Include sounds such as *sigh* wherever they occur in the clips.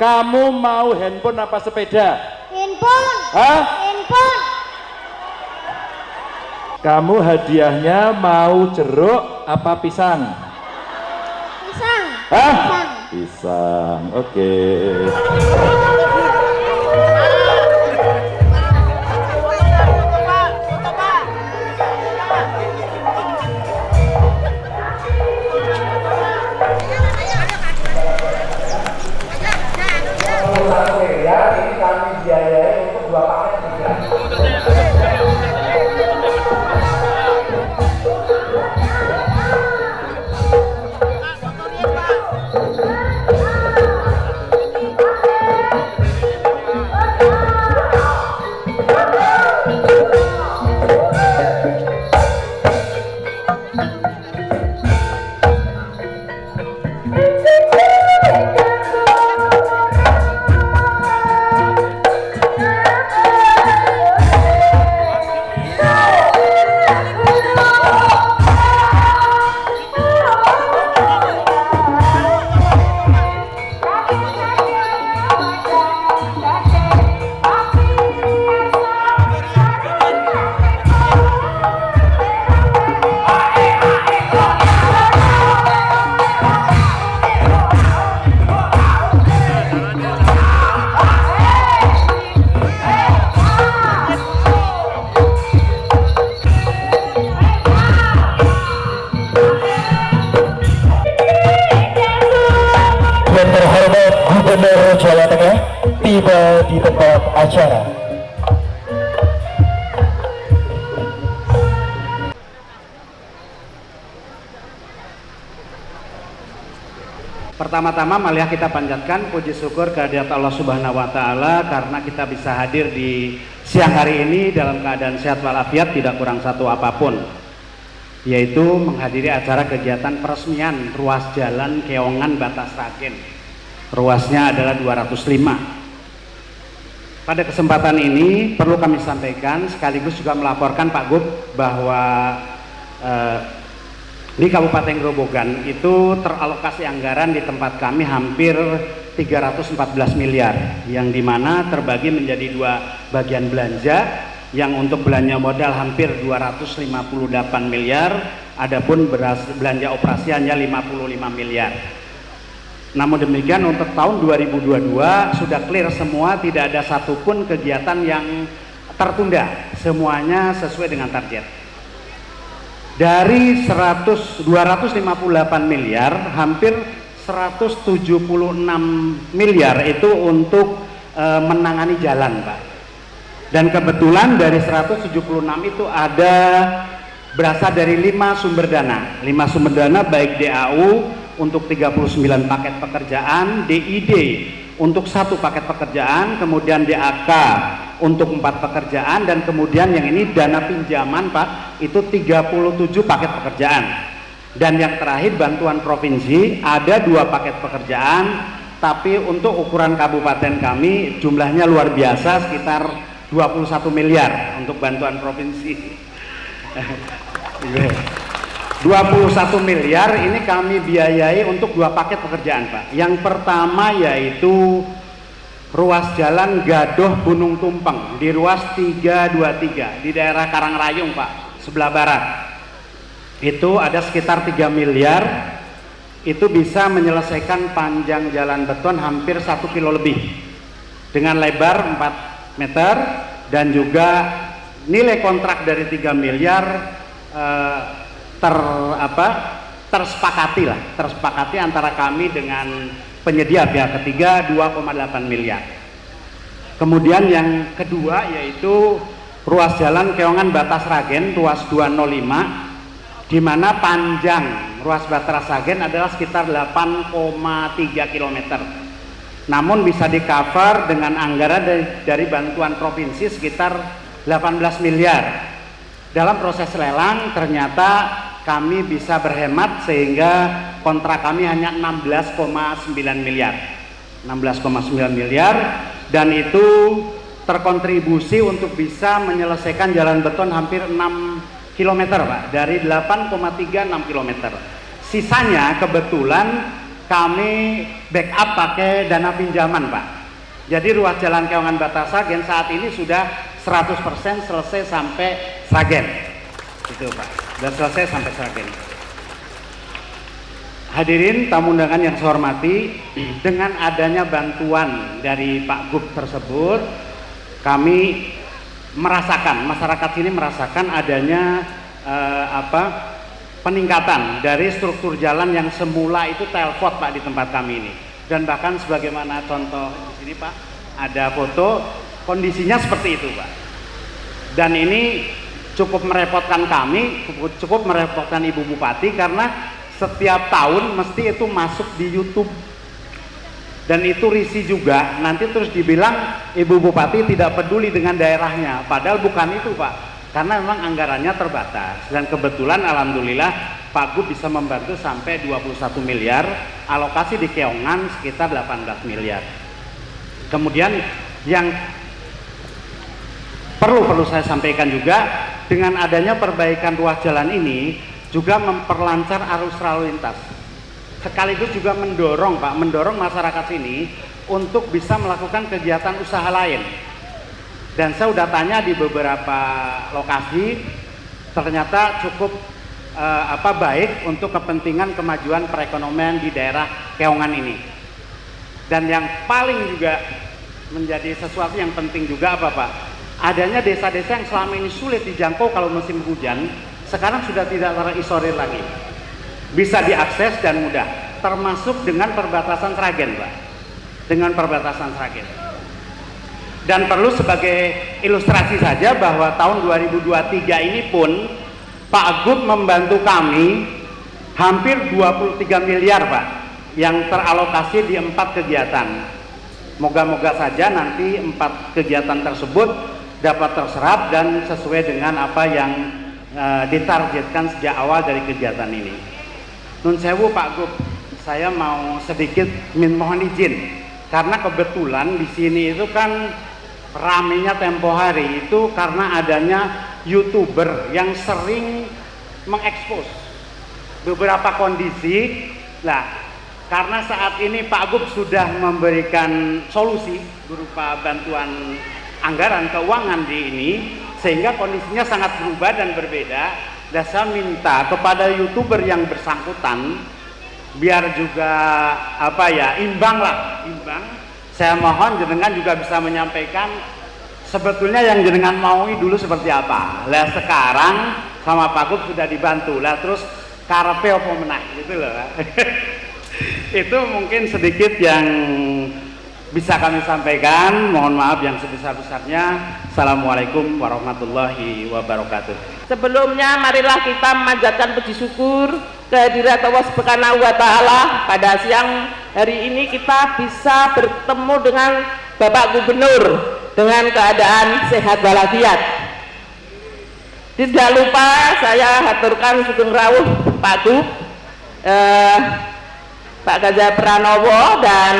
Kamu mau handphone apa sepeda? Handphone. Hah? Handphone. Kamu hadiahnya mau jeruk apa pisang? Pisang. Hah? Pisang. Pisang. Oke. Yang Pertama-tama marilah kita panjatkan puji syukur kehadirat Allah Subhanahu wa taala karena kita bisa hadir di siang hari ini dalam keadaan sehat walafiat tidak kurang satu apa pun yaitu menghadiri acara kegiatan peresmian ruas jalan Keongan Batas Ragen. Ruasnya adalah 205. Pada kesempatan ini perlu kami sampaikan sekaligus juga melaporkan Pak Gub bahwa eh, di Kabupaten Grobogan itu teralokasi anggaran di tempat kami hampir 314 miliar yang di mana terbagi menjadi dua bagian belanja yang untuk belanja modal hampir 258 miliar adapun beras, belanja operasi hanya 55 miliar. Namun demikian untuk tahun 2022 sudah clear semua tidak ada satupun kegiatan yang tertunda. Semuanya sesuai dengan target dari 100 258 miliar hampir 176 miliar itu untuk e, menangani jalan Pak. Dan kebetulan dari 176 itu ada berasal dari lima sumber dana. Lima sumber dana baik DAU untuk 39 paket pekerjaan DID untuk satu paket pekerjaan kemudian DAK untuk empat pekerjaan dan kemudian yang ini dana pinjaman Pak itu 37 paket pekerjaan. Dan yang terakhir bantuan provinsi ada dua paket pekerjaan tapi untuk ukuran kabupaten kami jumlahnya luar biasa sekitar 21 miliar untuk bantuan provinsi. *laughs* 21 miliar ini kami biayai untuk dua paket pekerjaan Pak. Yang pertama yaitu ruas jalan Gadoh Gunung Tumpeng di ruas 323 di daerah Karangrayung Pak sebelah barat. Itu ada sekitar 3 miliar. Itu bisa menyelesaikan panjang jalan beton hampir satu kilo lebih. Dengan lebar 4 meter dan juga nilai kontrak dari 3 miliar eh, ter apa tersepakati lah tersepakati antara kami dengan penyedia pihak ketiga 2,8 miliar. Kemudian yang kedua yaitu ruas jalan Keongan Batas Ragen ruas 205 di mana panjang ruas Batas Ragen adalah sekitar 8,3 km namun bisa di cover dengan anggaran dari, dari bantuan provinsi sekitar 18 miliar. Dalam proses lelang ternyata kami bisa berhemat sehingga kontrak kami hanya 16,9 miliar 16,9 miliar dan itu terkontribusi untuk bisa menyelesaikan jalan beton hampir 6 km Pak dari 8,36 km sisanya kebetulan kami backup pakai dana pinjaman Pak. Jadi ruas jalan Keongan Batasagen saat ini sudah 100% selesai sampai Sragen. Itu Pak, sudah selesai sampai Sragen. Hadirin tamu undangan yang saya hormati, dengan adanya bantuan dari Pak Gub tersebut, kami merasakan masyarakat sini merasakan adanya eh, apa peningkatan dari struktur jalan yang semula itu telpot Pak di tempat kami ini dan bahkan sebagaimana contoh di sini Pak ada foto kondisinya seperti itu Pak dan ini cukup merepotkan kami cukup merepotkan Ibu Bupati karena setiap tahun mesti itu masuk di YouTube. Dan itu risi juga. Nanti terus dibilang Ibu Bupati tidak peduli dengan daerahnya. Padahal bukan itu Pak. Karena memang anggarannya terbatas. Dan kebetulan Alhamdulillah Pak Gub bisa membantu sampai 21 miliar. Alokasi di Keongan sekitar 18 miliar. Kemudian yang perlu perlu saya sampaikan juga dengan adanya perbaikan ruas jalan ini juga memperlancar arus lalu lintas. Sekaligus juga mendorong Pak mendorong masyarakat sini untuk bisa melakukan kegiatan usaha lain. Dan saya sudah tanya di beberapa lokasi ternyata cukup eh, apa baik untuk kepentingan kemajuan perekonomian di daerah Keongan ini. Dan yang paling juga menjadi sesuatu yang penting juga apa Pak adanya desa-desa yang selama ini sulit dijangkau kalau musim hujan sekarang sudah tidak terisolir lagi. Bisa diakses dan mudah termasuk dengan perbatasan Sragen Pak. Dengan perbatasan Sragen. Dan perlu sebagai ilustrasi saja bahwa tahun 2023 ini pun Pak Gub membantu kami hampir 23 miliar Pak yang teralokasi di empat kegiatan. Moga-moga saja nanti empat kegiatan tersebut dapat terserap dan sesuai dengan apa yang uh, ditargetkan sejak awal dari kegiatan ini. Nun sewu Pak Gub, saya mau sedikit min mohon izin karena kebetulan di sini itu kan ramenya tempo hari itu karena adanya youtuber yang sering mengekspos beberapa kondisi. Nah, karena saat ini Pak Gub sudah memberikan solusi berupa bantuan anggaran keuangan di ini sehingga kondisinya sangat berubah dan berbeda. Dan saya minta kepada youtuber yang bersangkutan biar juga apa ya imbang lah imbang. Saya mohon jenengan juga bisa menyampaikan sebetulnya yang jenengan maui dulu seperti apa. Lah sekarang sama Pak Gub sudah dibantu. Lah terus karepe apa menang? Gitu loh. *laughs* Itu mungkin sedikit yang bisa kami sampaikan mohon maaf yang sebesar-besarnya. Assalamualaikum warahmatullahi wabarakatuh. Sebelumnya marilah kita memanjatkan puji syukur kehadirat Allah subhanahu wa ta'ala. Pada siang hari ini kita bisa bertemu dengan Bapak Gubernur dengan keadaan sehat walafiat. Tidak lupa saya haturkan sugeng rawuh Pak Gub. Eh, Pak Ganjar Pranowo dan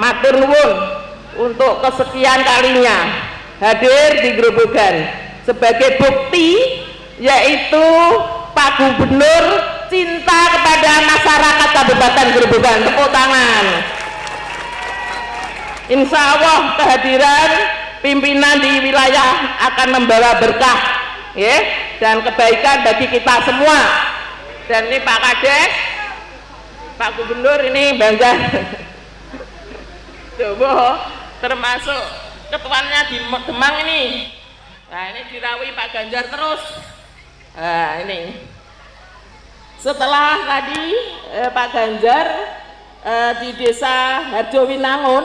matur nuwun untuk kesekian kalinya hadir di Grobogan sebagai bukti yaitu Pak Gubernur cinta kepada masyarakat Kabupaten Grobogan. Tepuk tangan. Insya Allah kehadiran pimpinan di wilayah akan membawa berkah ya, dan kebaikan bagi kita semua. Dan ini Pak Kades Pak Gubernur ini bangga. Coba termasuk ketuanya di Demang ini. Nah ini dirawi Pak Ganjar terus. Nah ini. Setelah tadi eh, Pak Ganjar eh, di desa Harjo Winangun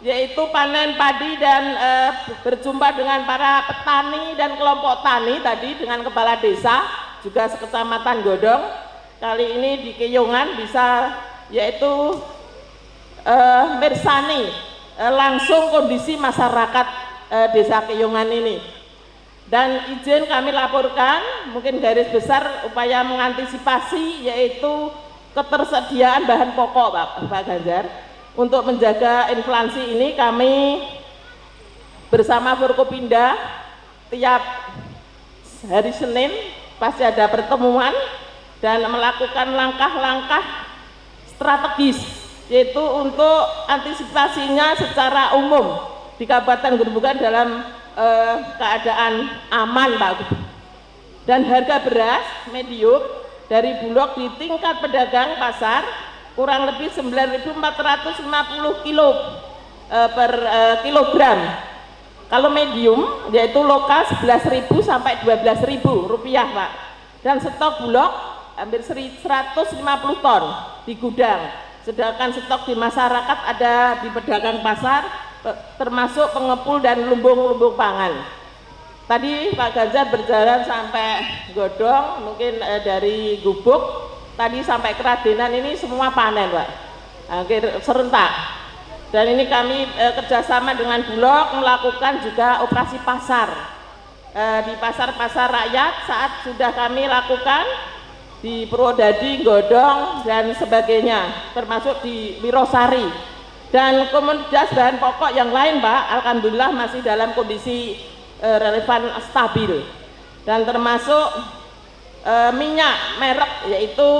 yaitu panen padi dan eh, berjumpa dengan para petani dan kelompok tani tadi dengan kepala desa juga sekecamatan Godong kali ini di Keyongan bisa yaitu uh, mersani uh, langsung kondisi masyarakat uh, desa Keyongan ini. Dan izin kami laporkan mungkin garis besar upaya mengantisipasi yaitu ketersediaan bahan pokok Pak, Pak Ganjar. Untuk menjaga inflasi ini kami bersama Forkopinda tiap hari Senin pasti ada pertemuan dan melakukan langkah-langkah strategis yaitu untuk antisipasinya secara umum di Kabupaten Gerobogan dalam eh, keadaan aman Pak. Dan harga beras medium dari Bulog di tingkat pedagang pasar kurang lebih 9.450 kilo eh, per eh, kilogram. Kalau medium yaitu lokal 11.000 sampai 12.000 rupiah Pak. Dan stok Bulog hampir 150 ton di gudang. Sedangkan stok di masyarakat ada di pedagang pasar termasuk pengepul dan lumbung-lumbung pangan. Tadi Pak Ganjar berjalan sampai Godong, mungkin eh, dari Gubuk, tadi sampai Keradenan ini semua panen Pak, Akhir serentak. Dan ini kami eh, kerjasama dengan Bulog melakukan juga operasi pasar eh, di pasar-pasar rakyat saat sudah kami lakukan di Purwodadi, Godong dan sebagainya, termasuk di Wirosari. Dan komoditas bahan pokok yang lain, Pak, alhamdulillah masih dalam kondisi eh, relevan stabil. Dan termasuk eh, minyak merek yaitu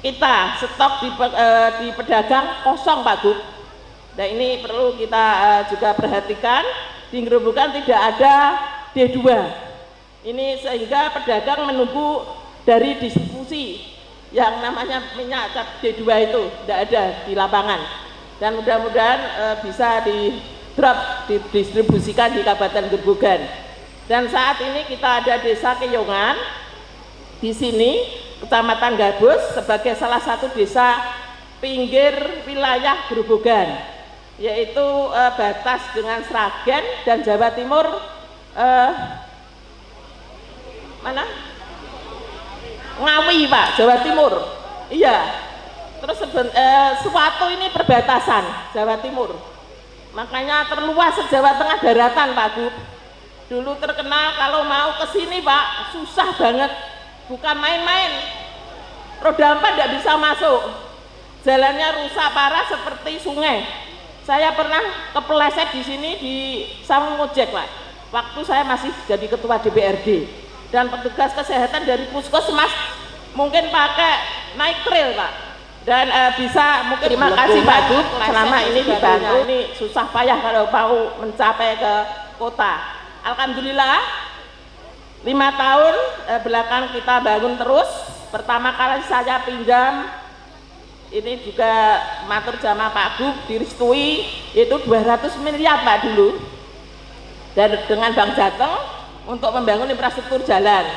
kita stok di, eh, di pedagang kosong, Pak Gub. Nah ini perlu kita juga perhatikan di Gerobokan tidak ada D2 ini sehingga pedagang menunggu dari distribusi yang namanya minyak cap D2 itu tidak ada di lapangan. Dan mudah-mudahan eh, bisa di drop didistribusikan di Kabupaten Gerobogan. Dan saat ini kita ada desa Keyongan di sini Kecamatan Gabus sebagai salah satu desa pinggir wilayah Gerobogan yaitu eh, batas dengan Sragen dan Jawa Timur eh, mana Ngawi Pak Jawa Timur. Iya. Terus eh, suatu ini perbatasan Jawa Timur. Makanya terluas se-Jawa Tengah daratan Pak Gub. Dulu terkenal kalau mau ke sini Pak susah banget. Bukan main-main. Roda empat tidak bisa masuk. Jalannya rusak parah seperti sungai. Saya pernah kepleset di sini di Ojek Pak. Waktu saya masih jadi ketua DPRD dan petugas kesehatan dari puskesmas mungkin pakai naik trail Pak. Dan eh, bisa mungkin terima kasih Pak Gub selama ini dibantu. ini susah payah kalau mau mencapai ke kota. Alhamdulillah lima tahun eh, belakang kita bangun terus. Pertama kali saya pinjam ini juga matur jamaah Pak Gub direstui itu 200 miliar Pak dulu. Dan dengan Bank Jateng untuk membangun infrastruktur jalan.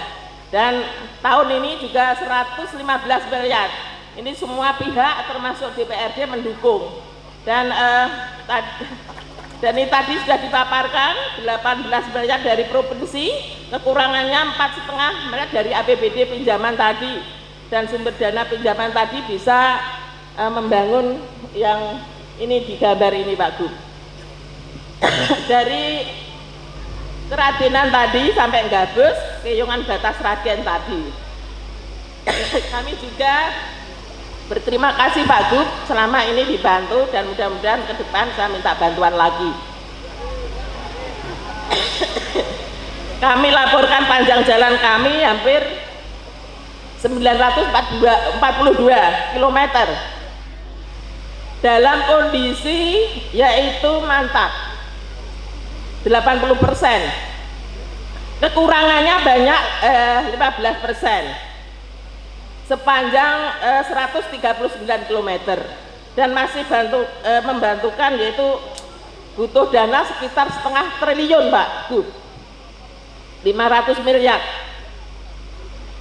Dan tahun ini juga 115 miliar. Ini semua pihak termasuk DPRD mendukung. Dan eh, tadi, *laughs* dan ini tadi sudah dipaparkan 18 miliar dari provinsi kekurangannya empat setengah miliar dari APBD pinjaman tadi. Dan sumber dana pinjaman tadi bisa uh, membangun yang ini digambar ini Pak Gub. *coughs* Dari keradenan tadi sampai Gabus keyungan batas Raden tadi. Kami juga berterima kasih Pak Gub selama ini dibantu dan mudah-mudahan ke depan saya minta bantuan lagi. Kami laporkan panjang jalan kami hampir 942 km dalam kondisi yaitu mantap 80 persen. Kekurangannya banyak eh, 15 persen. Sepanjang eh, 139 km dan masih bantu eh, membantukan yaitu butuh dana sekitar setengah triliun Pak Bu. 500 miliar.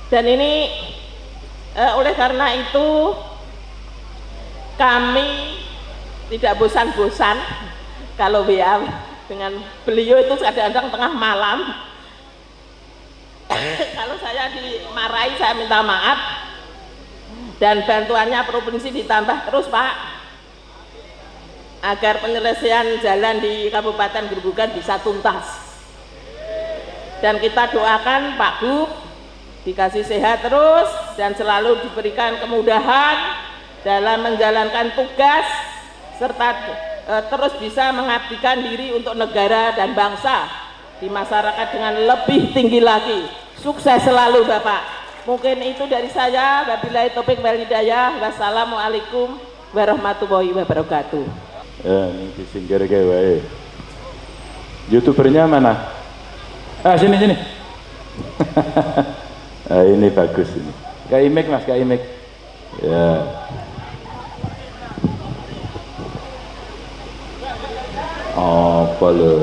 Dan ini eh, oleh karena itu kami tidak bosan-bosan. Kalau WA dengan beliau itu kadang-kadang tengah malam. *laughs* Kalau saya dimarahi saya minta maaf. Dan bantuannya provinsi ditambah terus Pak. Agar penyelesaian jalan di Kabupaten Gerobogan bisa tuntas. Dan kita doakan Pak Gub dikasih sehat terus dan selalu diberikan kemudahan dalam menjalankan tugas serta terus bisa mengabdikan diri untuk negara dan bangsa di masyarakat dengan lebih tinggi lagi sukses selalu Bapak mungkin itu dari saya wabillahi topik wal wassalamualaikum warahmatullahi wabarakatuh. Ya, ini wae. Youtubernya mana? Ah, sini sini. *laughs* ah, ini bagus ini. Kak Imik Mas, Kak Imik. Ya. Apa lo?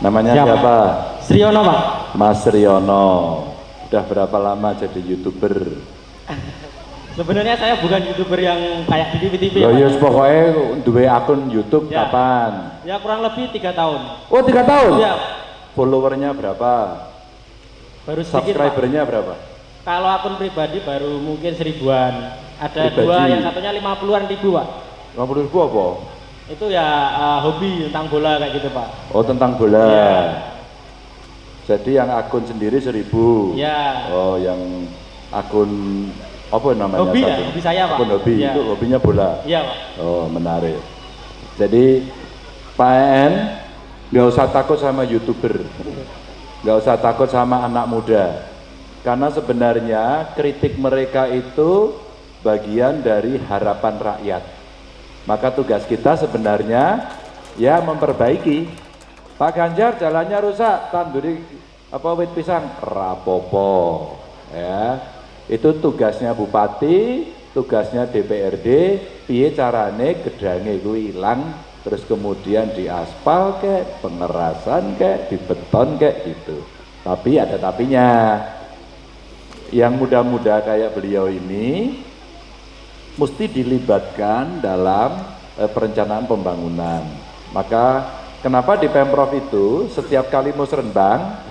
Namanya Siapa? siapa? Sriono Pak. Mas Riono. Udah berapa lama jadi youtuber? Sebenarnya saya bukan youtuber yang kayak di TV-TV. Ya pokoknya duwe akun YouTube Ya. kapan? Ya kurang lebih tiga tahun. Oh tiga tahun? Ya Followernya berapa? baru sedikit Pak. Subscribernya berapa? Kalau akun pribadi baru mungkin seribuan. Ada Pribadi. dua yang satunya lima puluhan ribu Pak. 50 ribu apa? Itu ya eh, hobi tentang bola kayak gitu Pak. Oh tentang bola. Iya. Jadi yang akun sendiri seribu. Ya. Oh yang akun apa namanya? Hobi ya, hobi saya, Pak. Akun hobi Iya. itu hobinya bola. Iya Pak. Oh menarik. Jadi Pak En nggak usah takut sama youtuber, nggak usah takut sama anak muda, karena sebenarnya kritik mereka itu bagian dari harapan rakyat. Maka tugas kita sebenarnya ya memperbaiki. Pak Ganjar jalannya rusak, tanduri apa wit pisang rapopo, ya. Itu tugasnya bupati, tugasnya DPRD, piye carane gedange kuwi ilang terus kemudian diaspal kek, pengerasan kek, dibeton kek gitu. Tapi ada tapinya. Yang muda-muda kayak beliau ini mesti dilibatkan dalam eh, perencanaan pembangunan. Maka kenapa di Pemprov itu setiap kali musrenbang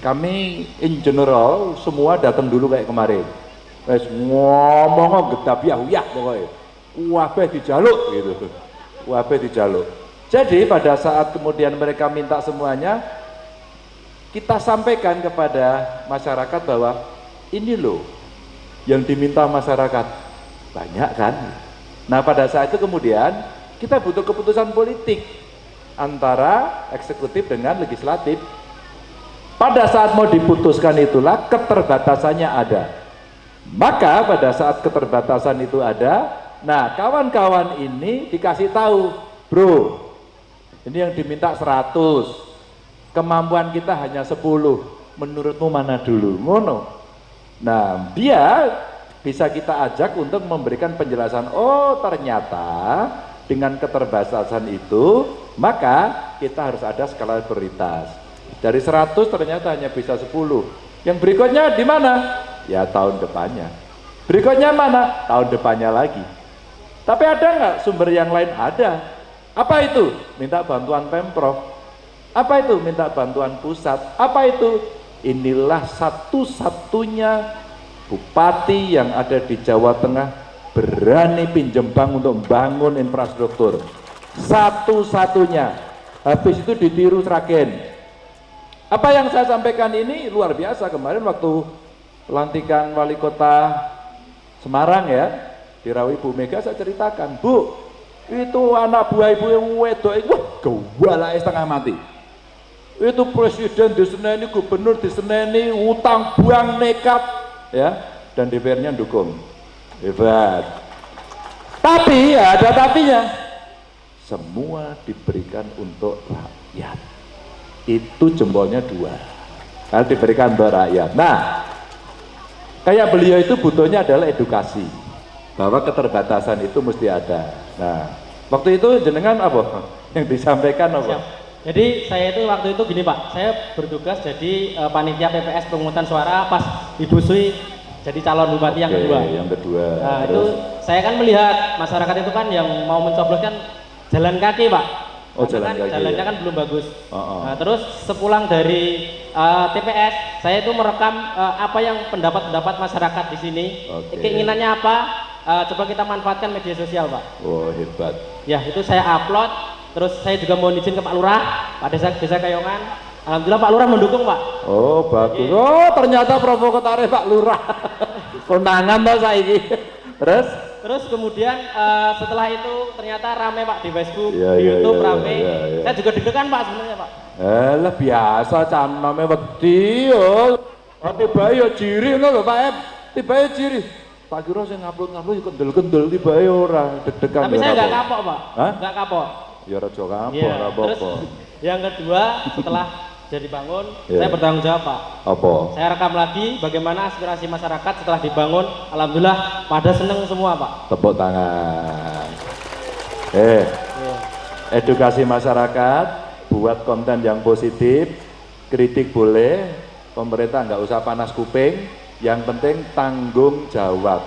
kami in general semua datang dulu kayak kemarin. Wes ngomong getapiah uyah pokoknya. Wabeh dijaluk gitu. Wabeh dijaluk. Jadi pada saat kemudian mereka minta semuanya kita sampaikan kepada masyarakat bahwa ini loh yang diminta masyarakat banyak kan? Nah pada saat itu kemudian kita butuh keputusan politik antara eksekutif dengan legislatif. Pada saat mau diputuskan itulah keterbatasannya ada. Maka pada saat keterbatasan itu ada nah kawan-kawan ini dikasih tahu bro ini yang diminta 100 kemampuan kita hanya 10 menurutmu mana dulu? Ngono. Nah, dia bisa kita ajak untuk memberikan penjelasan, oh ternyata dengan keterbatasan itu, maka kita harus ada skala prioritas. Dari 100 ternyata hanya bisa 10. Yang berikutnya di mana? Ya tahun depannya. Berikutnya mana? Tahun depannya lagi. Tapi ada nggak sumber yang lain? Ada. Apa itu? Minta bantuan Pemprov. Apa itu? Minta bantuan pusat. Apa itu? Inilah satu-satunya bupati yang ada di Jawa Tengah berani pinjem bank untuk membangun infrastruktur. Satu-satunya. Habis itu ditiru Sragen. Apa yang saya sampaikan ini luar biasa kemarin waktu pelantikan wali kota Semarang ya, dirawi Bu Mega saya ceritakan, Bu, itu anak buah ibu yang wedok itu wah gawalake setengah mati itu presiden diseneni, gubernur diseneni, utang buang nekat, ya, dan DPR-nya dukung. Hebat. Tapi ya ada tapinya. Semua diberikan untuk rakyat. Itu jempolnya dua. Diberikan untuk rakyat. Nah, kayak beliau itu butuhnya adalah edukasi. Bahwa keterbatasan itu mesti ada. Nah, waktu itu jenengan apa? Yang disampaikan apa? Jadi saya itu waktu itu gini Pak, saya bertugas jadi eh, panitia PPS pemungutan suara pas Ibu Sui jadi calon bupati yang Oke, kedua. Yang kedua. Nah, itu Terus? saya kan melihat masyarakat itu kan yang mau mencoblos kan jalan kaki Pak. Oh, Karena jalan kan kaki, Jalannya ya. kan belum bagus. Oh, oh. Nah, terus sepulang dari eh, TPS, saya itu merekam eh, apa yang pendapat-pendapat masyarakat di sini. Oke. Keinginannya apa? Eh, coba kita manfaatkan media sosial Pak. Oh, hebat. Ya, itu saya upload. Terus saya juga mau izin ke Pak Lurah, Pak Desa Desa Kayongan. Alhamdulillah Pak Lurah mendukung Pak. Oh, bagus. Oh, ternyata provokatore Pak Lurah. *laughs* Kondangan toh saiki. Terus? Terus kemudian eh, setelah itu ternyata rame Pak di Facebook, Iya, di iya, YouTube iya, rame. iya, iya. Saya juga deg-degan Pak sebenarnya Pak. Eh, lah biasa caname wedi yo. Oh, tiba yo ngono lho Pak Em. Tiba yo jiri. tak kira saya ngupload-ngupload ya kendel-kendel tiba ya ora deg-degan Tapi ya saya nggak kapok, Pak. Nggak kapok. Ya raja kapok, Terus apa-apa. yang kedua setelah jadi bangun, Iya. saya bertanggung jawab, Pak. Apa? Saya rekam lagi bagaimana aspirasi masyarakat setelah dibangun. Alhamdulillah pada seneng semua, Pak. Tepuk tangan. Eh, Iya. edukasi masyarakat, buat konten yang positif, kritik boleh, pemerintah nggak usah panas kuping, yang penting tanggung jawab,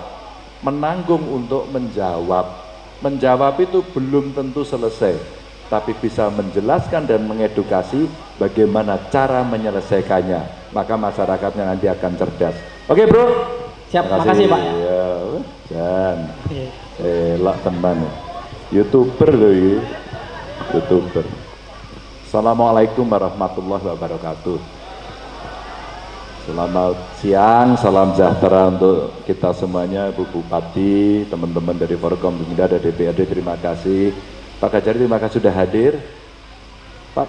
menanggung untuk menjawab. Menjawab itu belum tentu selesai, tapi bisa menjelaskan dan mengedukasi bagaimana cara menyelesaikannya. Maka masyarakatnya nanti akan cerdas. Oke bro? Siap, makasih, Pak. Ya, dan Iya. elak teman youtuber loh youtuber Assalamualaikum warahmatullahi wabarakatuh Selamat siang, salam sejahtera untuk kita semuanya, Bu Bupati, teman-teman dari Forkom Bumida, ada DPRD, terima kasih. Pak Gajari, terima kasih sudah hadir. Pak,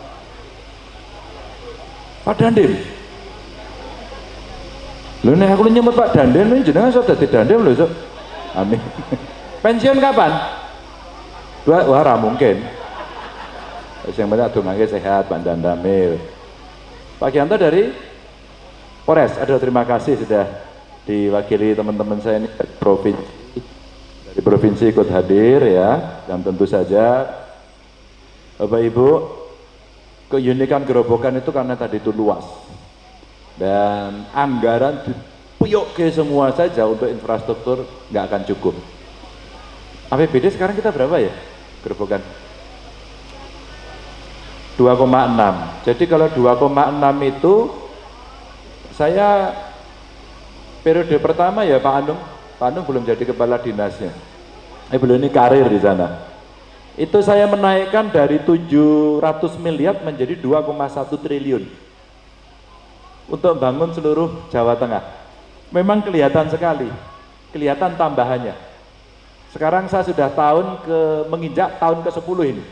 Pak Dandim. Lho nek aku nyebut Pak Dandim, ini jenengan sudah dadi Dandim lho, Sok. Amin. *laughs* Pensiun kapan? Dua, wah ra mungkin. Yang penting adungake sehat Pak Dandamil. Pak Gianto dari Polres, aduh terima kasih sudah diwakili teman-teman saya ini dari provinsi. Dari provinsi ikut hadir ya dan tentu saja Bapak Ibu keunikan gerobokan itu karena tadi itu luas. Dan anggaran dipuyuk ke semua saja untuk infrastruktur nggak akan cukup. APBD sekarang kita berapa ya gerobokan? 2,6 jadi kalau 2,6 itu saya periode pertama ya Pak Anung. Pak Anung belum jadi kepala dinasnya. Eh belum ini karir di sana. Itu saya menaikkan dari 700 miliar menjadi 2,1 triliun. Untuk bangun seluruh Jawa Tengah. Memang kelihatan sekali. Kelihatan tambahannya. Sekarang saya sudah tahun ke menginjak tahun ke 10 ini.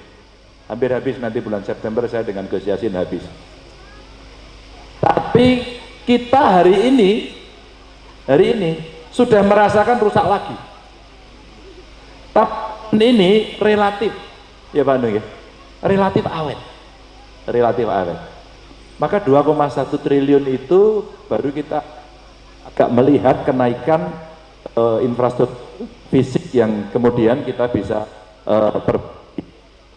Hampir habis nanti bulan September saya dengan Gus Yasin habis. Tapi kita hari ini hari ini sudah merasakan rusak lagi. Tahun ini relatif. Ya Pak Nung ya. Relatif awet. Relatif awet. Maka 2,1 triliun itu baru kita agak melihat kenaikan eh, infrastruktur fisik yang kemudian kita bisa per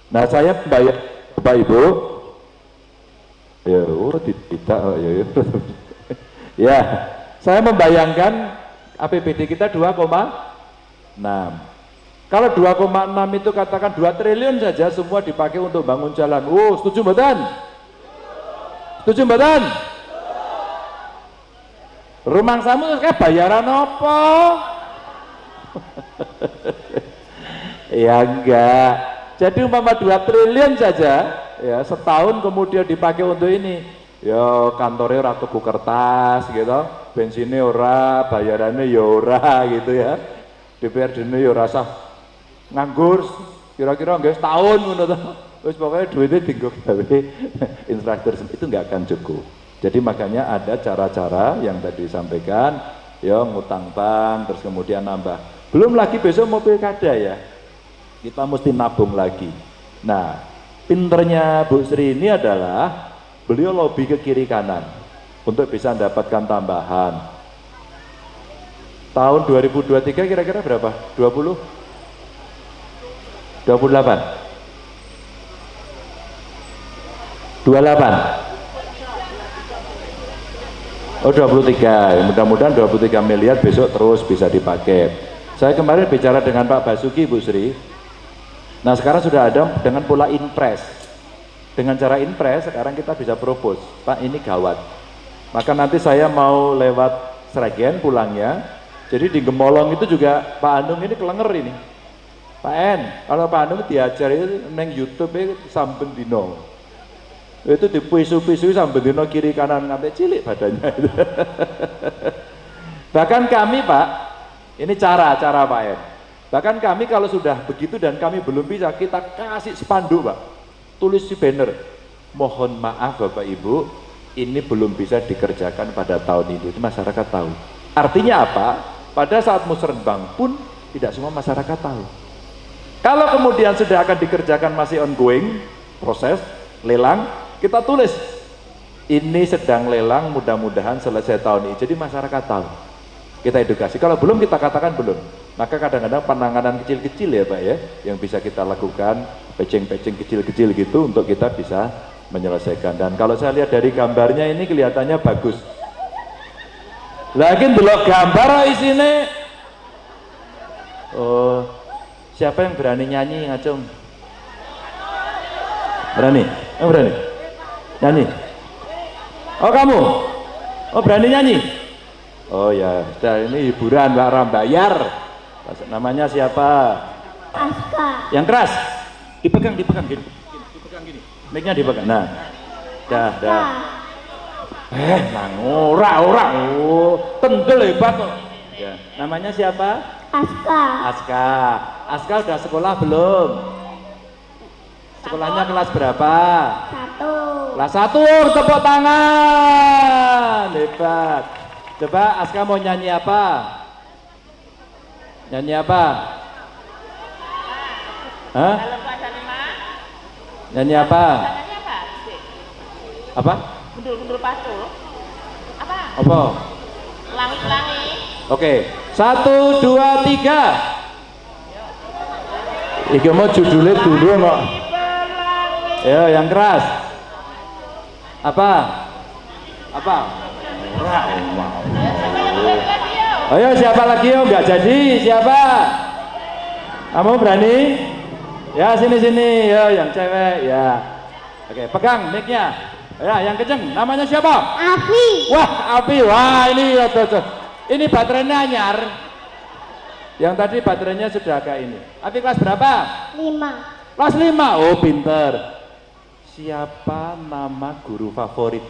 Nah saya bayar Bapak Ibu. Ya oh tidak oh, ya, ya. *laughs* ya saya membayangkan APBD kita 2,6 kalau 2,6 itu katakan 2 triliun saja semua dipakai untuk bangun jalan. Oh setuju mbatan setuju mbatan rumah samu kayak bayaran apa? *laughs* Ya enggak. Jadi umpama 2 triliun saja ya setahun kemudian dipakai untuk ini ya kantornya ora tuku kertas gitu. Bensinnya ora bayarannya ya ora *laughs* gitu ya. DPRD ini ya rasa nganggur kira-kira nggak setahun ngono terus pokoknya duitnya tinggal gawe *laughs* infrastruktur itu nggak akan cukup. Jadi makanya ada cara-cara yang tadi disampaikan ya ngutang bank terus kemudian nambah. Belum lagi besok mau pilkada ya. Kita mesti nabung lagi. Nah pinternya Bu Sri ini adalah beliau lobby ke kiri kanan untuk bisa mendapatkan tambahan tahun 2023 kira-kira berapa? 20? 28 28 Oh 23, mudah-mudahan 23 miliar besok terus bisa dipakai. Saya kemarin bicara dengan Pak Basuki, Bu Sri. Nah sekarang sudah ada dengan pola impres. Dengan cara impres sekarang kita bisa propose, Pak ini gawat. Maka nanti saya mau lewat Sragen pulangnya. Jadi di Gemolong itu juga Pak Anung ini kelenger ini. Pak En, kalau Pak Anung diajar itu neng YouTube itu samben dino itu dipisu-pisu sambil dino kiri kanan ngantai cilik badannya *laughs* bahkan kami pak ini cara cara pak ya bahkan kami kalau sudah begitu dan kami belum bisa kita kasih spanduk pak tulis di banner mohon maaf bapak ibu ini belum bisa dikerjakan pada tahun ini Itu masyarakat tahu artinya apa Pada saat musrenbang pun tidak semua masyarakat tahu. Kalau kemudian sudah akan dikerjakan masih ongoing proses lelang, kita tulis ini sedang lelang mudah-mudahan selesai tahun ini. Jadi masyarakat tahu. Kita edukasi. Kalau belum kita katakan belum. Maka kadang-kadang penanganan kecil-kecil ya Pak ya yang bisa kita lakukan pecing-pecing kecil-kecil gitu untuk kita bisa menyelesaikan. Dan kalau saya lihat dari gambarnya ini kelihatannya bagus. Lagi belok gambar isinya Oh, siapa yang berani nyanyi ngacung? Berani? Oh, berani? Nyanyi? Oh kamu? Oh berani nyanyi? Oh ya, ini hiburan Mbak Ram bayar. Namanya siapa? Aska. Yang keras? Dipegang, dipegang gini. Dipegang gini. Mic-nya dipegang. Nah. Dah, dah. Eh, nang ora ora. Oh, tendel hebat kok. Ya, namanya siapa? Aska. Aska. Aska udah sekolah belum? Sekolahnya kelas berapa? Satu. Kelas satu, tepuk tangan. Hebat. Coba Aska mau nyanyi apa? Nyanyi apa? Hah? Nyanyi apa? nyanyi apa? Apa? Gundul-gundul patul. Apa? Apa? Langit-langit. Oke, satu, dua, tiga. Iki mau judulnya dulu kok. Ya, yang keras. Apa? Apa? Ora, mau. Ayo siapa lagi yo nggak jadi siapa? Kamu berani? Ya sini sini yo yang cewek ya. Oke pegang mic-nya. Ya yang kenceng namanya siapa? Afi. Wah api wah ini ya tuh. Ini baterainya anyar. Yang tadi baterainya sudah agak ini. Api kelas berapa? Lima. Kelas 5. Oh pinter. Siapa nama guru favorit?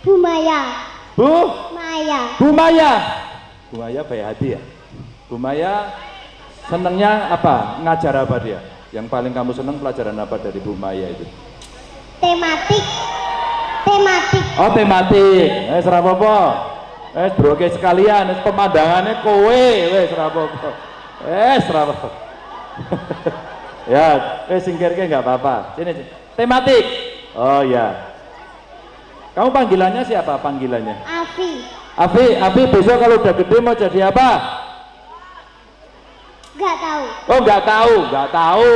Bu Maya. Bu? Maya. Bu Maya. Bu Maya baik hati ya. Bu Maya senengnya apa? Ngajar apa dia? Yang paling kamu seneng pelajaran apa dari Bu Maya itu? Tematik. Tematik. Oh tematik. Eh serapopo. Eh broke sekalian. Eh, pemandangannya kowe. Wes serapopo. Eh serapopo. *laughs* ya, eh singkirnya nggak apa-apa. Sini, sini. Tematik. Oh ya. Kamu panggilannya siapa panggilannya? Afi. Afi, Afi besok kalau udah gede mau jadi apa? Gak tahu. Oh nggak tahu, nggak tahu.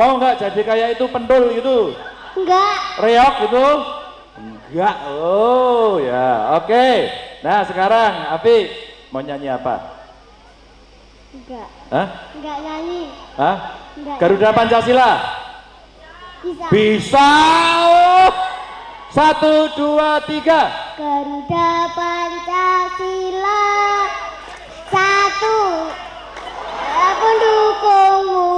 Mau nggak jadi kayak itu pendul gitu? Enggak. Reok gitu? Enggak. Oh ya, oke. Nah sekarang Afi mau nyanyi apa? Enggak. Hah? Enggak nyanyi. Hah? Enggak. Garuda Pancasila? Bisa. Bisa. Oh. Satu, dua, tiga. Garuda Pancasila. Satu. Pendukungmu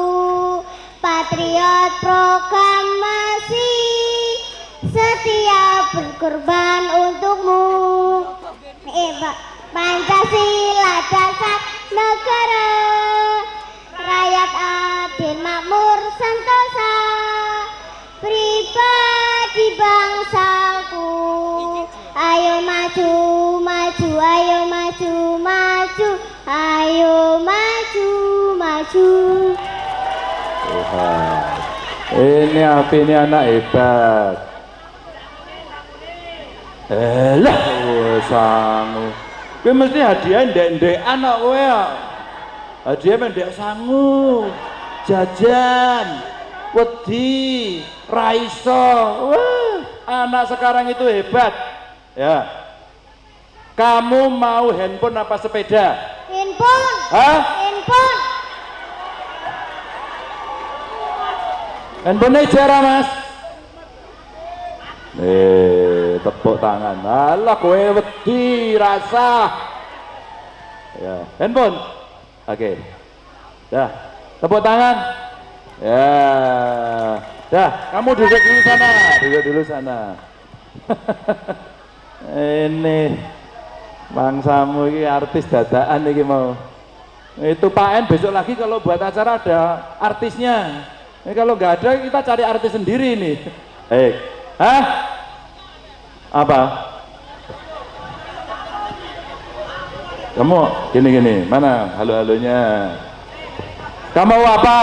patriot proklamasi. Setia berkorban untukmu. Eh Pancasila dasar negara. Rakyat adil makmur sentosa. Pribadi bangsaku ayo maju maju ayo maju maju ayo maju maju Tuhan. Ini Afi ini anak hebat. Elah, sangu. Kowe mesti hadiah ndek-ndek anak kowe ya. Hadiah ndek sangu. Jajan, wedi, raiso. Wah, anak sekarang itu hebat. Ya. Kamu mau handphone apa sepeda? handphone Hah? handphone Handphone jarah mas. Eh, tepuk tangan. Alah, kowe wedi rasa. Ya, handphone. Oke. Dah, tepuk tangan. Ya. Dah, kamu duduk dulu sana. Duduk dulu sana. *laughs* Ini bangsamu ini artis dadaan ini mau. Itu Pak En besok lagi kalau buat acara ada artisnya. Ini kalau nggak ada kita cari artis sendiri nih. Eh, hah? Apa? Kamu gini-gini, mana halo-halonya? Kamu mau apa?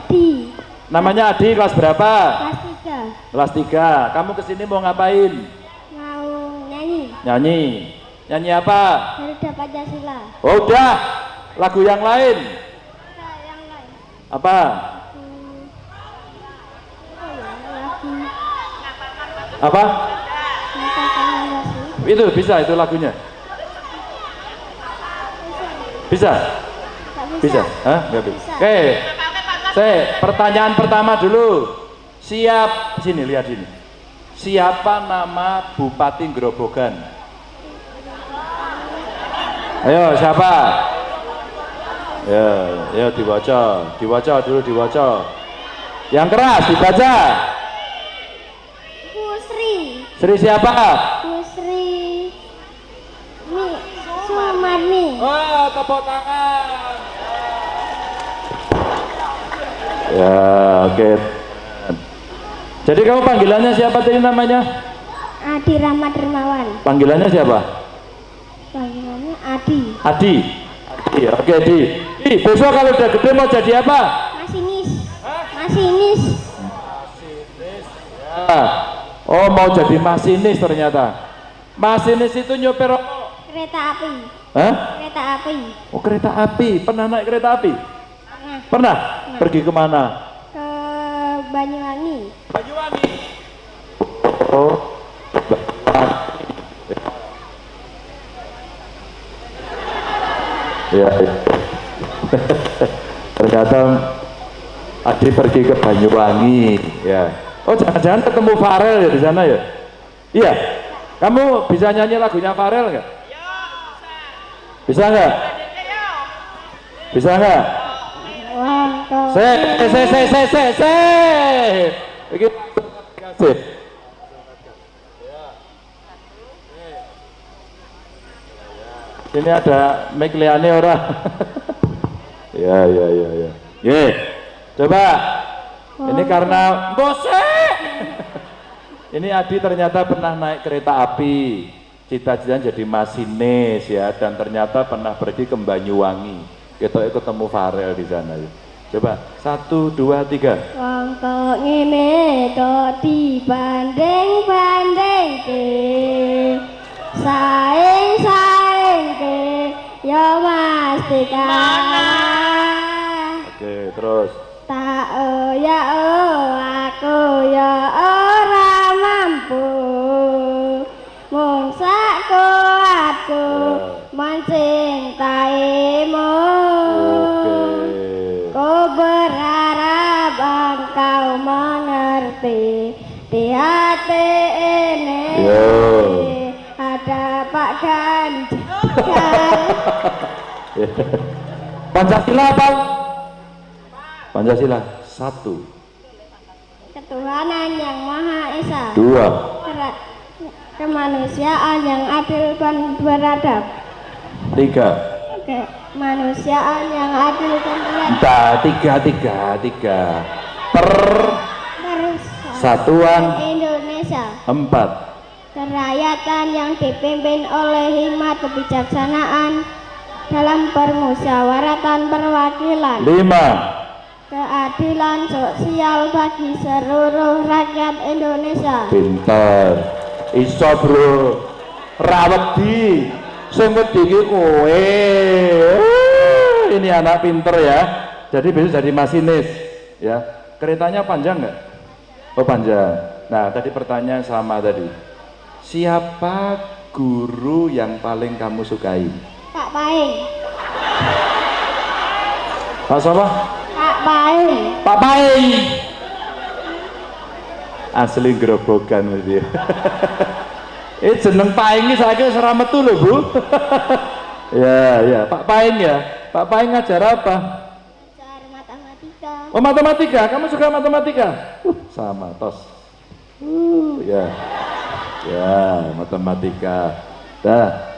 Adi Namanya Adi, kelas berapa? kelas 3 Kelas 3. Kamu ke sini mau ngapain? Nyanyi Nyanyi. Apa? Garuda Pancasila Oh, udah. Lagu yang lain. Nah, yang lain Apa? Hmm. Oh ya, lagu Apa? Rasul Itu bisa itu lagunya. Bisa? Tak Bisa? Hah? Nggak bisa. Bisa. Oke. Saya pertanyaan pertama dulu. Siap sini lihat sini. Siapa nama Bupati Grobogan? Ayo siapa? Ya, ya dibaca, dibaca dulu dibaca. Yang keras dibaca. Bu Sri Sri siapa? Bu Sri Mi Sumarni Oh, tepuk tangan. Ya, oke. Jadi kamu panggilannya siapa tadi namanya? Adi Rahmat Dermawan Panggilannya siapa? panggilannya Adi Adi. Adi, oke Di. Di, besok kalau udah gede mau jadi apa? Masinis Masinis Ya. Oh, mau jadi masinis ternyata. Masinis itu nyopir kereta api Hah? kereta api Oh, kereta api. Pernah naik kereta api? nah Pernah? Pergi ke mana? ke Banyuwangi Banyuwangi. Oh. Ya, ya. Ternyata Adi pergi ke Banyuwangi, ya. Oh, jangan-jangan ketemu Farel ya di sana ya? Iya. Kamu bisa nyanyi lagunya Farel nggak? Bisa nggak? Bisa nggak? Se, se, se, se, se, se. Begitu. Kasih. Ini ada mic liane orang. *laughs* ya, ya, ya, ya. Ye. Coba. Ini karena bose. *laughs* Ini Adi ternyata pernah naik kereta api. Cita-cita jadi masinis ya dan ternyata pernah pergi ke Banyuwangi. Kita ketemu Farel di sana ya. Coba satu dua tiga. Wong kok ngene kok dibanding-banding ke Saing saing ya mesti kalah Oke terus. Tak oh ya oh aku ya ora mampu Mung sak kuatku Ya. mencintaimu Oke. Ku berharap engkau mengerti di hati ini Yo. ada Pak Ganjar. Pancasila apa? Pancasila satu, Ketuhanan yang Maha Esa, dua, kemanusiaan yang adil dan beradab, tiga, kemanusiaan yang adil dan beradab, Entah, tiga, tiga, tiga. Per. Satuan. Indonesia. empat, Kerakyatan yang dipimpin oleh hikmat kebijaksanaan dalam permusyawaratan perwakilan, lima, keadilan sosial bagi seluruh rakyat Indonesia. pinter. Iso bro, rawedi, sing wedi iki kowe. Ini anak pinter ya. Jadi besok jadi masinis, ya. Keretanya panjang nggak? Oh panjang. Nah tadi pertanyaan sama tadi. Siapa guru yang paling kamu sukai? Pak Paing, Pak siapa? Pak Paing, Pak Paing. Asli gerobokan mesti. *laughs* Eh jeneng Paing wis ora metu lho, Bu. *laughs* ya, ya, Pak Paing ya. Pak Paing ngajar apa? Matematika. Oh, matematika. Kamu suka matematika? Uh, sama tos. Uh, ya. Ya, matematika. Dah.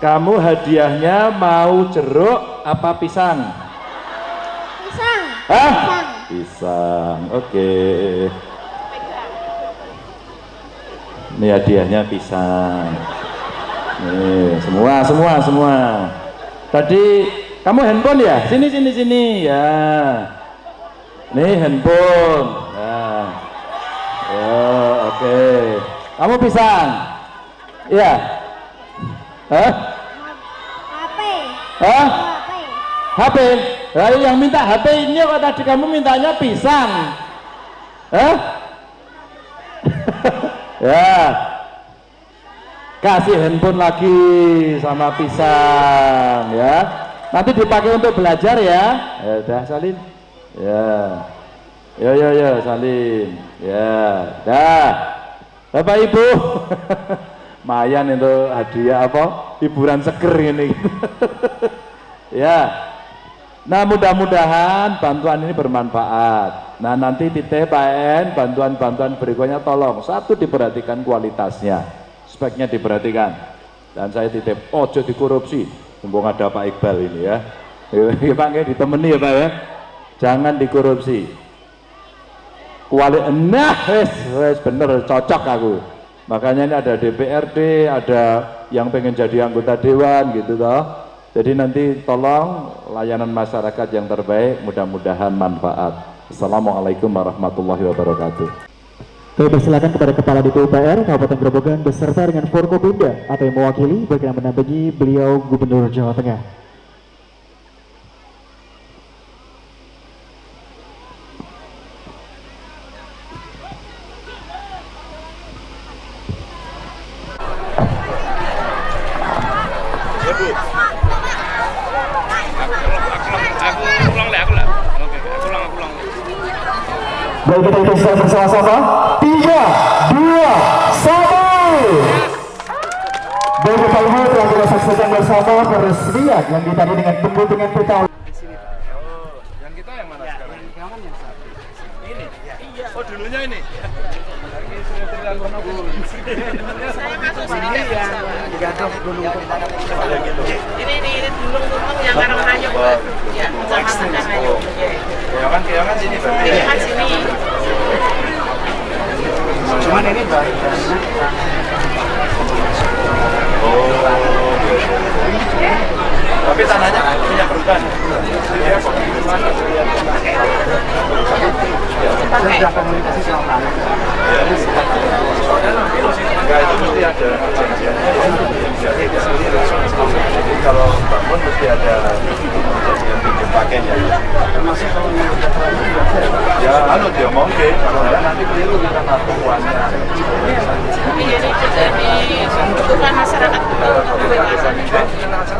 Kamu hadiahnya mau jeruk apa pisang? Pisang. Hah? Pisang. Pisang, oke. Ini hadiahnya pisang. Nih, semua, semua, semua. Tadi kamu handphone ya? Sini, sini, sini. Ya. Nih handphone. Nah. Ya, oke. Kamu pisang? Iya. Hah? HP. Hah? HP. Lalu yang minta HP ini kok tadi kamu mintanya pisang? Hah? *laughs* ya. Kasih handphone lagi sama pisang ya. Nanti dipakai untuk belajar ya. Ya udah salin. Ya. Yo yo yo salin. Ya. Dah. Bapak Ibu. *laughs* Mayan itu hadiah apa? Hiburan seger ini. *laughs* ya. Nah mudah-mudahan bantuan ini bermanfaat. Nah nanti di TPN bantuan-bantuan berikutnya tolong satu diperhatikan kualitasnya, speknya diperhatikan. Dan saya titip ojo dikorupsi. Mumpung ada Pak Iqbal ini ya. *laughs* Ya Pak ya ditemani ya Pak ya. Jangan dikorupsi. Kuali nah wes wes bener cocok aku. Makanya ini ada DPRD, ada yang pengen jadi anggota dewan gitu toh. Jadi nanti tolong layanan masyarakat yang terbaik, mudah-mudahan manfaat. Assalamualaikum warahmatullahi wabarakatuh. Kami persilakan kepada Kepala DPUPR Kabupaten Grobogan beserta dengan Forkopimda atau yang mewakili berkenan mendampingi beliau Gubernur Jawa Tengah. Baik kita hitung secara bersama-sama. Tiga, dua, satu. Baik Bapak Ibu telah kita saksikan bersama peresmian yang ditandai dengan pembentukan peta Yang kita yang mana sekarang? Ini? Oh dulunya ini? Ini ini ini gunung gunung yang Karanganyong. Ya, kecamatan Karanganyong. Keongan, keongan sini berarti. Ini kan sini. Cuman ini baru Oh, Tapi tanahnya punya perhutani. sudah komunikasi. Enggak itu mesti ada perjanjian. Jadi kalau bangun mesti ada perjanjian bikin pakainya. Termasuk kalau yang Ya, dia mungkin kalau enggak nanti keliru kita ngatur uangnya. Tapi ini jadi kebutuhan masyarakat betul untuk kebebasan. Apa?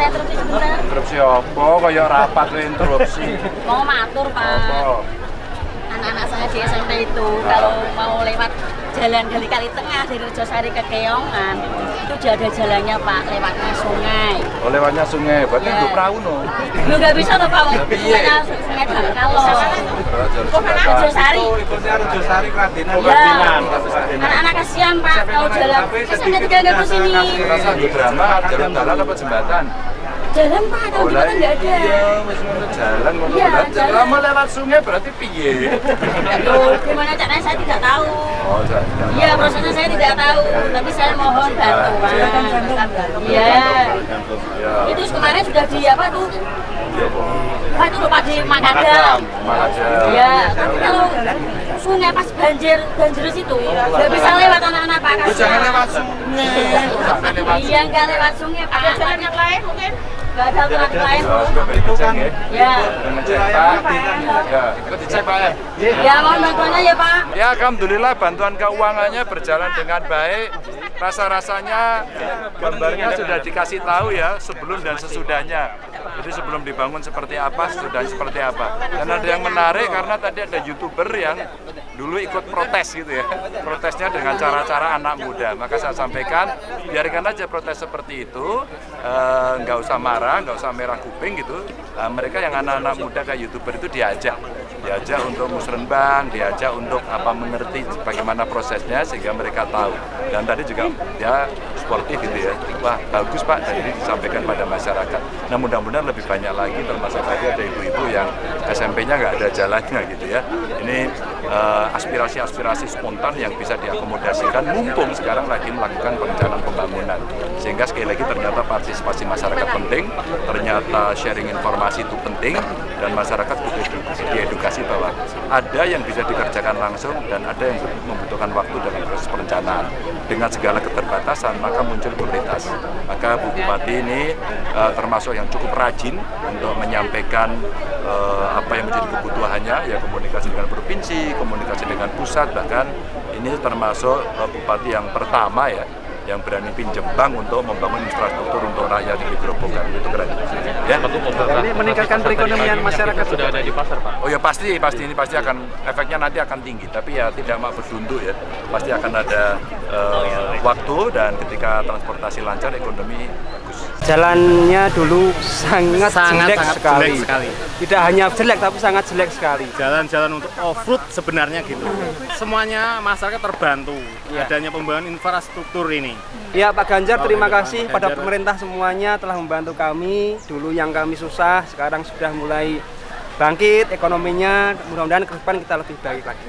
Terus sebentar. interupsi apa kayak rapat lu interupsi. Mau matur, Pak. Anak-anak saya di SMP itu kalau mau lewat jalan dari Kali Tengah dari Rejosari ke Keongan itu sudah ada jalannya Pak lewatnya sungai. Oh lewatnya sungai, berarti Iya. itu perahu no. Lu nggak bisa tuh Pak, sungainya sungai Dangkalo. Rejosari. ikutnya Rejosari Kradinan. Ya, anak-anak kasihan Pak kalau jalan. Saya tinggal nggak ke sini. Rasa di drama jalur dalan apa jembatan? Jalan Pak, kalau lah jembatan nggak ada. Iya, jalan. Iya, Lah, jalan. Lama lewat sungai berarti piye? Aduh, gimana caranya saya tidak tahu. Oh, saya Iya, prosesnya saya tidak tahu, tapi saya mohon bantuan. Iya. Ya. Itu kemarin sudah di apa tuh? Pak itu lupa di Makadam. Makadam. Iya, tapi kalau sungai pas banjir banjir situ nggak bisa lewat anak-anak Pak. Lu jangan lewat sungai. Iya, nggak lewat sungai Pak. Ada jalan yang lain mungkin? Nggak ada aturan lain. Coba dicek ya. Ya. Pak. Ya, ikut dicek Pak ya. Ya, mohon bantuannya ya Pak. Ya Alhamdulillah bantuan keuangannya berjalan dengan baik. Rasa-rasanya gambarnya sudah dikasih tahu ya sebelum dan sesudahnya. Jadi sebelum dibangun seperti apa, sudah seperti apa. Dan ada yang menarik karena tadi ada youtuber yang dulu ikut protes gitu ya. Protesnya dengan cara-cara anak muda. Maka saya sampaikan, biarkan aja protes seperti itu, eh, nggak usah marah, nggak usah merah kuping gitu. Eh, mereka yang anak-anak muda kayak youtuber itu diajak, diajak untuk musrenbang, diajak untuk apa mengerti bagaimana prosesnya sehingga mereka tahu. Dan tadi juga dia sportif gitu ya. Wah bagus Pak, dan ini disampaikan pada masyarakat. Nah mudah-mudahan lebih banyak lagi termasuk tadi ada ibu-ibu yang SMP-nya nggak ada jalannya gitu ya. Ini eh, aspirasi-aspirasi spontan yang bisa diakomodasikan mumpung sekarang lagi melakukan perencanaan pembangunan. Sehingga sekali lagi ternyata partisipasi masyarakat penting, ternyata sharing informasi itu penting, dan masyarakat edukasi, diedukasi bahwa ada yang bisa dikerjakan langsung dan ada yang membutuhkan waktu dalam proses perencanaan. Dengan segala keterbatasan, maka muncul prioritas. Maka Bu Bupati ini eh, termasuk yang cukup rajin untuk menyampaikan eh, apa yang menjadi kebutuhannya, ya komunikasi dengan provinsi, komunikasi dengan pusat, bahkan ini termasuk eh, Bupati yang pertama ya yang berani pinjam bank untuk membangun infrastruktur untuk rakyat di Grobogan. Itu keren. Ya. Ini meningkatkan perekonomian masyarakat. sudah ada di pasar, Pak. oh ya pasti pasti. Ini pasti akan efeknya nanti akan tinggi. Tapi ya tidak mau berdunduk ya. Pasti akan ada eh, waktu dan ketika transportasi lancar ekonomi Jalannya dulu sangat, Sangat, jelek, sangat sekali. jelek sekali. Tidak hanya jelek tapi sangat jelek sekali. Jalan-jalan untuk off-road sebenarnya gitu. Semuanya masyarakat terbantu Iya. adanya pembangunan infrastruktur ini. Ya Pak Ganjar terima kasih Ganjar. pada pemerintah semuanya telah membantu kami. Dulu yang kami susah, sekarang sudah mulai bangkit ekonominya. Mudah-mudahan ke depan kita lebih baik lagi.